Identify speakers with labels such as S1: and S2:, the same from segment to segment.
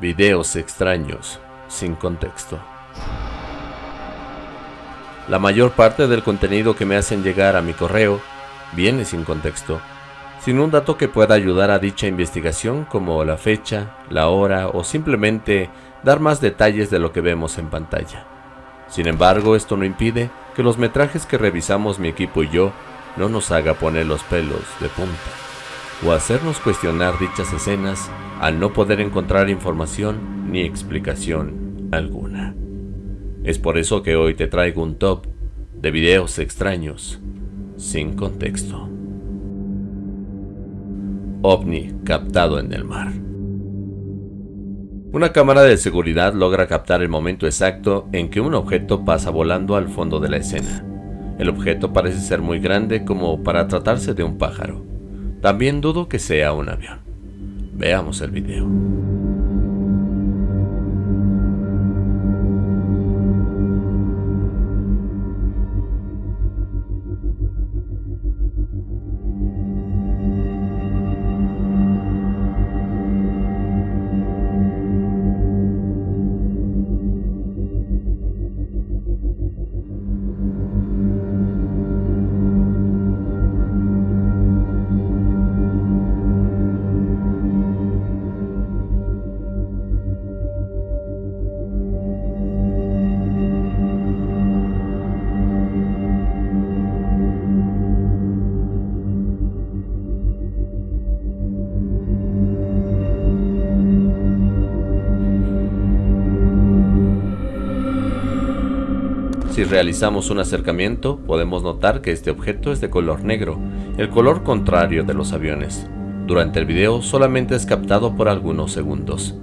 S1: Videos extraños, sin contexto. La mayor parte del contenido que me hacen llegar a mi correo viene sin contexto, sin un dato que pueda ayudar a dicha investigación como la fecha, la hora o simplemente dar más detalles de lo que vemos en pantalla. Sin embargo, esto no impide que los metrajes que revisamos mi equipo y yo no nos haga poner los pelos de punta o hacernos cuestionar dichas escenas al no poder encontrar información ni explicación alguna. Es por eso que hoy te traigo un top de videos extraños sin contexto. OVNI captado en el mar. Una cámara de seguridad logra captar el momento exacto en que un objeto pasa volando al fondo de la escena. El objeto parece ser muy grande como para tratarse de un pájaro. También dudo que sea un avión. Veamos el video. Si realizamos un acercamiento, podemos notar que este objeto es de color negro, el color contrario de los aviones. Durante el video solamente es captado por algunos segundos,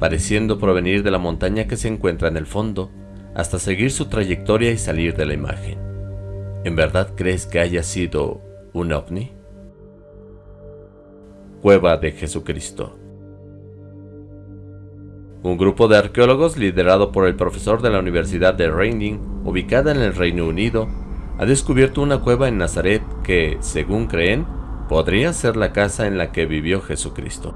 S1: pareciendo provenir de la montaña que se encuentra en el fondo, hasta seguir su trayectoria y salir de la imagen. ¿En verdad crees que haya sido un ovni? Cueva de Jesucristo un grupo de arqueólogos liderado por el profesor de la Universidad de Reading, ubicada en el Reino Unido, ha descubierto una cueva en Nazaret que, según creen, podría ser la casa en la que vivió Jesucristo.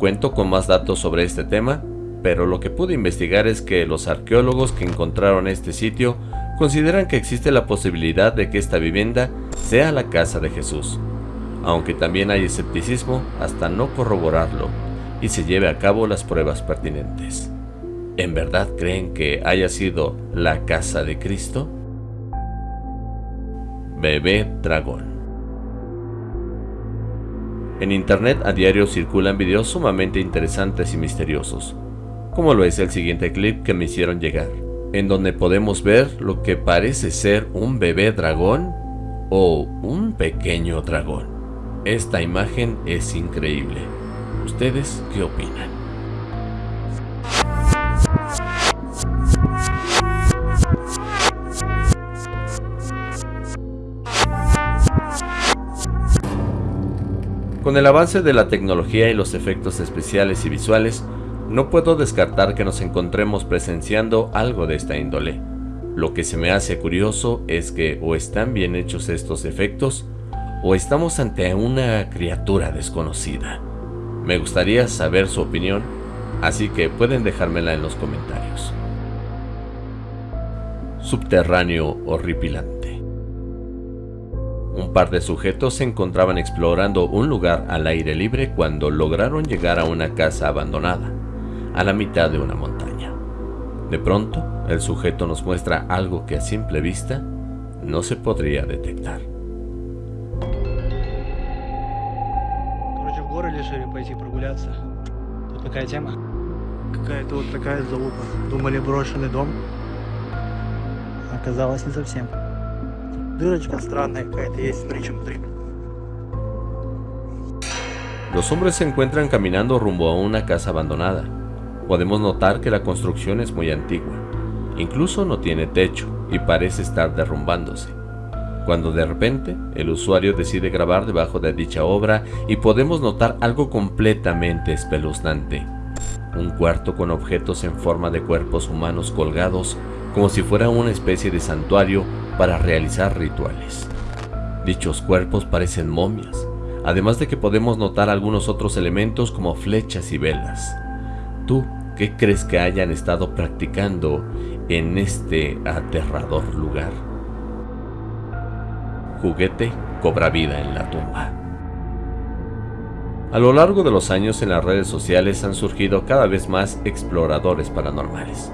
S1: Cuento con más datos sobre este tema, pero lo que pude investigar es que los arqueólogos que encontraron este sitio consideran que existe la posibilidad de que esta vivienda sea la casa de Jesús, aunque también hay escepticismo hasta no corroborarlo y se lleve a cabo las pruebas pertinentes. ¿En verdad creen que haya sido la casa de Cristo? Bebé Dragón en internet a diario circulan videos sumamente interesantes y misteriosos, como lo es el siguiente clip que me hicieron llegar, en donde podemos ver lo que parece ser un bebé dragón o un pequeño dragón. Esta imagen es increíble. ¿Ustedes qué opinan? Con el avance de la tecnología y los efectos especiales y visuales, no puedo descartar que nos encontremos presenciando algo de esta índole. Lo que se me hace curioso es que o están bien hechos estos efectos, o estamos ante una criatura desconocida. Me gustaría saber su opinión, así que pueden dejármela en los comentarios. Subterráneo horripilante. Un par de sujetos se encontraban explorando un lugar al aire libre cuando lograron llegar a una casa abandonada, a la mitad de una montaña. De pronto, el sujeto nos muestra algo que a simple vista no se podría detectar.
S2: Короче, в горы решили пойти прогуляться. Тут такая тема. Какая-то вот такая залупа. Думали брошенный дом. Оказалось не совсем. Дырочка странная какая-то есть, смотри, внутри.
S1: Los hombres se encuentran caminando rumbo a una casa abandonada. Podemos notar que la construcción es muy antigua. Incluso no tiene techo y parece estar derrumbándose. cuando de repente el usuario decide grabar debajo de dicha obra y podemos notar algo completamente espeluznante. Un cuarto con objetos en forma de cuerpos humanos colgados como si fuera una especie de santuario para realizar rituales. Dichos cuerpos parecen momias, además de que podemos notar algunos otros elementos como flechas y velas. ¿Tú qué crees que hayan estado practicando en este aterrador lugar? Juguete cobra vida en la tumba. A lo largo de los años en las redes sociales han surgido cada vez más exploradores paranormales.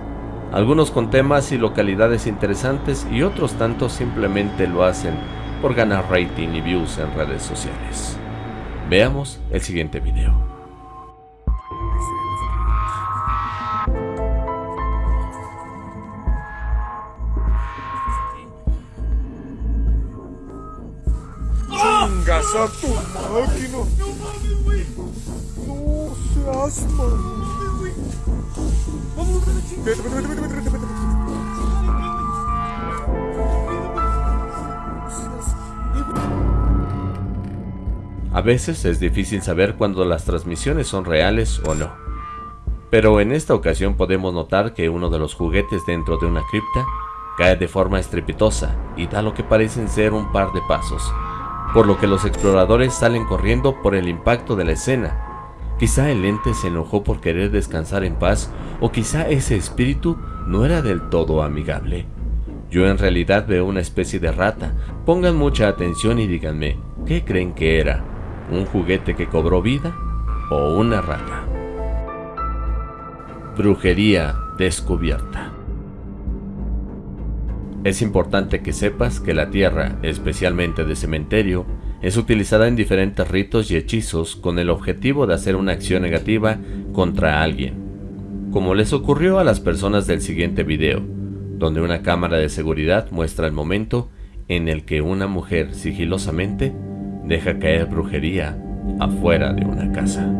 S1: Algunos con temas y localidades interesantes y otros tantos simplemente lo hacen por ganar rating y views en redes sociales. Veamos el siguiente video.
S3: ¡Chingas a tu máquina! ¡No seas
S1: A veces es difícil saber cuando las transmisiones son reales o no. Pero en esta ocasión podemos notar que uno de los juguetes dentro de una cripta cae de forma estrepitosa y da lo que parecen ser un par de pasos, por lo que los exploradores salen corriendo por el impacto de la escena. Quizá el ente se enojó por querer descansar en paz o quizá ese espíritu no era del todo amigable. Yo en realidad veo una especie de rata, pongan mucha atención y díganme, ¿qué creen que era? un juguete que cobró vida o una rata. Brujería descubierta. Es importante que sepas que la tierra, especialmente de cementerio, es utilizada en diferentes ritos y hechizos con el objetivo de hacer una acción negativa contra alguien, como les ocurrió a las personas del siguiente video, donde una cámara de seguridad muestra el momento en el que una mujer sigilosamente deja caer brujería afuera de una casa.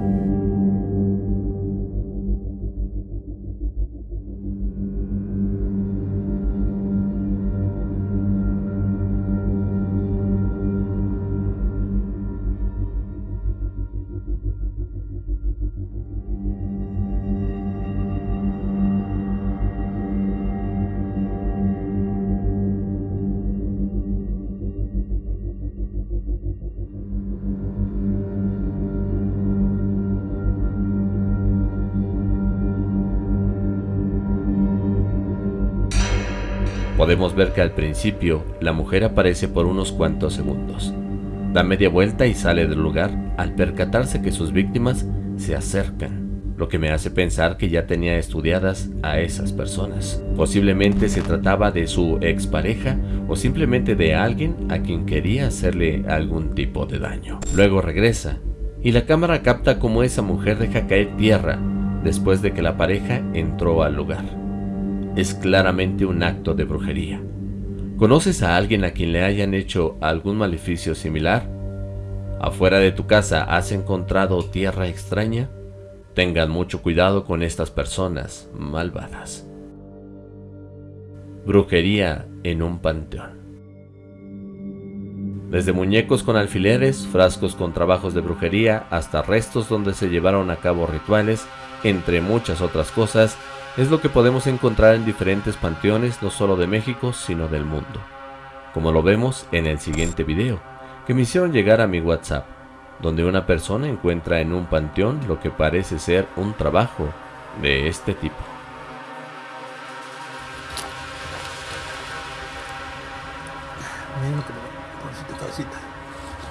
S1: Podemos ver que al principio la mujer aparece por unos cuantos segundos. Da media vuelta y sale del lugar al percatarse que sus víctimas se acercan, lo que me hace pensar que ya tenía estudiadas a esas personas. Posiblemente se trataba de su expareja o simplemente de alguien a quien quería hacerle algún tipo de daño. Luego regresa y la cámara capta cómo esa mujer deja caer tierra después de que la pareja entró al lugar es claramente un acto de brujería. ¿Conoces a alguien a quien le hayan hecho algún maleficio similar? ¿Afuera de tu casa has encontrado tierra extraña? Tengan mucho cuidado con estas personas malvadas. Brujería en un panteón. Desde muñecos con alfileres, frascos con trabajos de brujería, hasta restos donde se llevaron a cabo rituales, entre muchas otras cosas, es lo que podemos encontrar en diferentes panteones no solo de México, sino del mundo. Como lo vemos en el siguiente video, que me hicieron llegar a mi WhatsApp, donde una persona encuentra en un panteón lo que parece ser un trabajo de este tipo.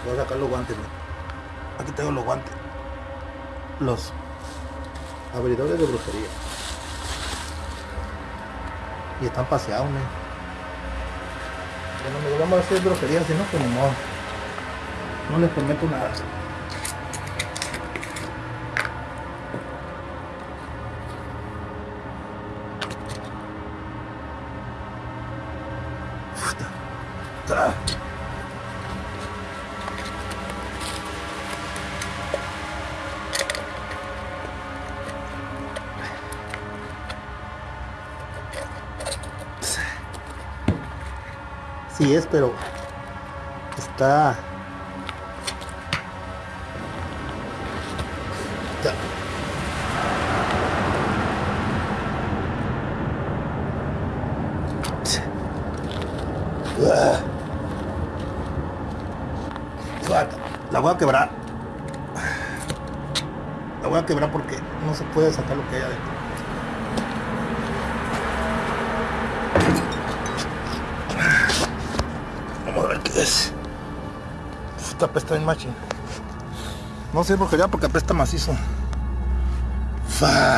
S4: Voy a sacar los guantes. Aquí tengo los guantes. Los abridores de brujería. Y están paseados, ¿no? Bueno, me vamos a hacer brujería, si no, pues no. No les prometo nada. Es, pero está. Ah. Suelta. La voy a quebrar. La voy a quebrar porque no se puede sacar lo que hay adentro. Esta apesta bien machi. No sé por qué ya porque apesta macizo. Fa.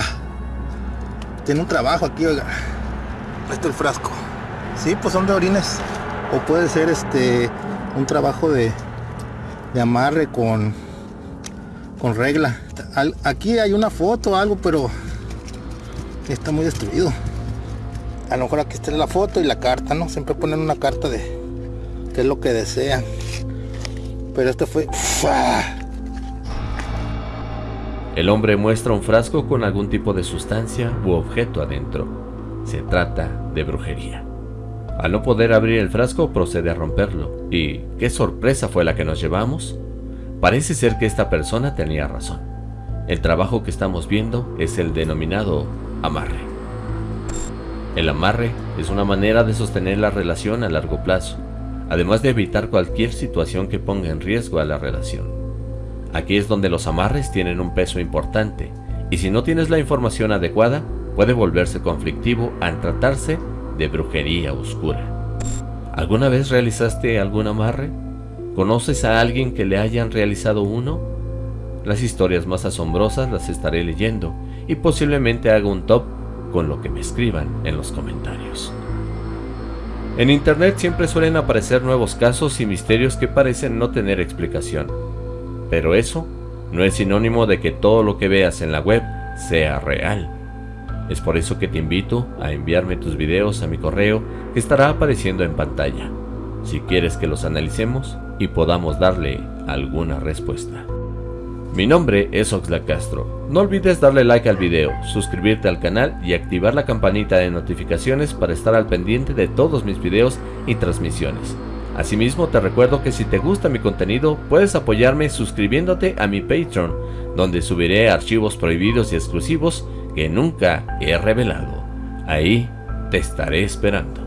S4: Tiene un trabajo aquí, oiga. Está el frasco. Sí, pues son de orines. O puede ser este un trabajo de, de amarre con con regla. Al- Aquí hay una foto o algo, pero está muy destruido. A lo mejor aquí está la foto y la carta, ¿no? Siempre ponen una carta de qué es lo que desean. Pero este fue.
S1: El hombre muestra un frasco con algún tipo de sustancia u objeto adentro. Se trata de brujería. Al no poder abrir el frasco procede a romperlo. ¿Y qué sorpresa fue la que nos llevamos? Parece ser que esta persona tenía razón. El trabajo que estamos viendo es el denominado amarre. El amarre es una manera de sostener la relación a largo plazo, además de evitar cualquier situación que ponga en riesgo a la relación. Aquí es donde los amarres tienen un peso importante, y si no tienes la información adecuada, puede volverse conflictivo al tratarse de brujería oscura. ¿Alguna vez realizaste algún amarre? ¿Conoces a alguien que le hayan realizado uno? Las historias más asombrosas las estaré leyendo y posiblemente haga un top con lo que me escriban en los comentarios. En internet siempre suelen aparecer nuevos casos y misterios que parecen no tener explicación. Pero eso no es sinónimo de que todo lo que veas en la web sea real. Es por eso que te invito a enviarme tus videos a mi correo que estará apareciendo en pantalla, si quieres que los analicemos y podamos darle alguna respuesta. Mi nombre es Oxlack Castro. No olvides darle like al video, suscribirte al canal y activar la campanita de notificaciones para estar al pendiente de todos mis videos y transmisiones. Asimismo te recuerdo que si te gusta mi contenido puedes apoyarme suscribiéndote a mi Patreon, donde subiré archivos prohibidos y exclusivos que nunca he revelado. Ahí te estaré esperando.